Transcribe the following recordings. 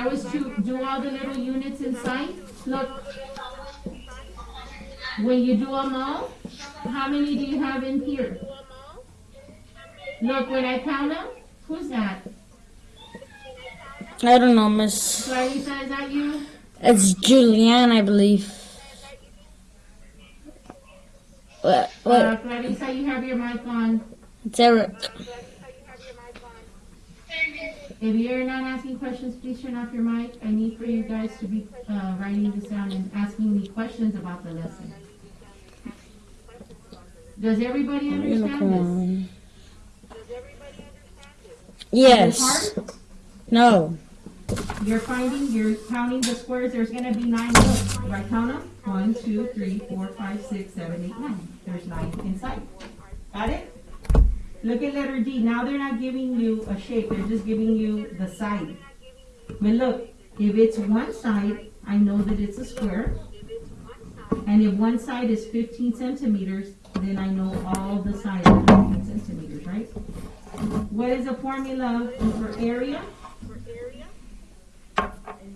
I was to do all the little units inside, look. When you do them all, how many do you have in here? Look, when I count them, who's that? I don't know, Miss. Clarissa, is that you? It's Julianne, I believe. What? What? Uh, Clarissa, you have your mic on. It's Eric. If you're not asking questions, please turn off your mic. I need for you guys to be uh, writing this down and asking me questions about the lesson. Does everybody understand this? Unicorn. Is Yes. it hard? No. You're finding, you're counting the squares. There's going to be nine rows. Right, count them. One, two, three, four, five, six, seven, eight, nine. There's nine inside. Got it? Look at letter D. Now they're not giving you a shape. They're just giving you the side. But look, if it's one side, I know that it's a square. And if one side is 15 centimeters, then I know all the sides are 15 centimeters, right? What is the formula for area?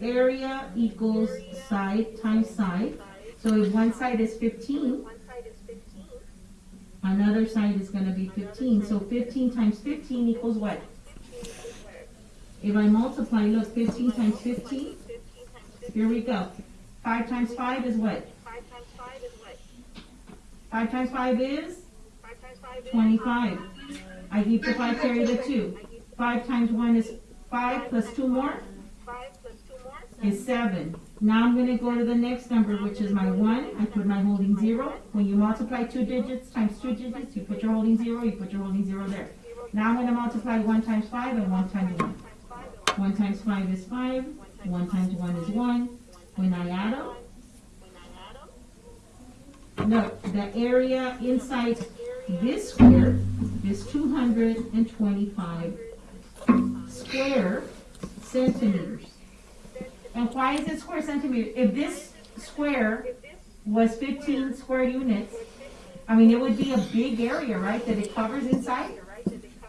Area equals side times side. So if one side is 15, another side is going to be 15. So 15 times 15 equals what? If I multiply, look, 15 times 15, here we go. 5 times 5 is what? 5 times 5 is 25. I keep the 5, carry the 2. 5 times 1 is 5 plus 2 more is 7. Now I'm going to go to the next number, which is my 1. I put my holding 0. When you multiply two digits times two digits, you put your holding 0, you put your holding 0 there. Now I'm going to multiply 1 times 5 and 1 times 1. 1 times 5 is 5. 1 times 1 is 1. When I add them, look, the area inside this square is 225 square centimeters. And why is it square centimeter? If this square was 15 square units, I mean, it would be a big area, right, that it covers inside?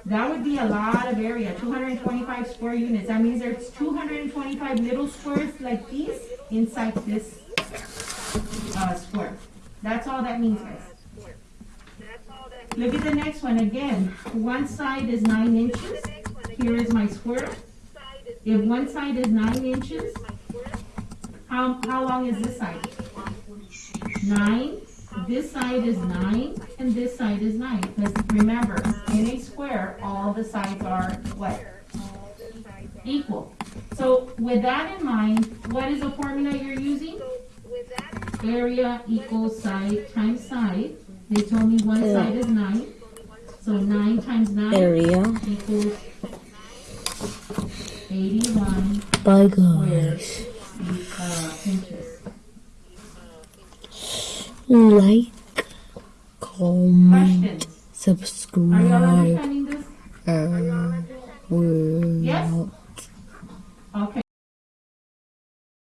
That would be a lot of area, 225 square units. That means there's 225 little squares like these inside this uh, square. That's all that means, guys. Look at the next one again. One side is 9 inches. Here is my square. If one side is 9 inches, how, how long is this side? 9. This side is 9, and this side is 9. Because remember, in a square, all the sides are what? Equal. So with that in mind, what is the formula you're using? Area equals side times side. They told me one Yeah. side is 9. So 9 times 9 Area. equals 81 Bye, square guys inches. Like, comment, Questions? Are you all subscribe,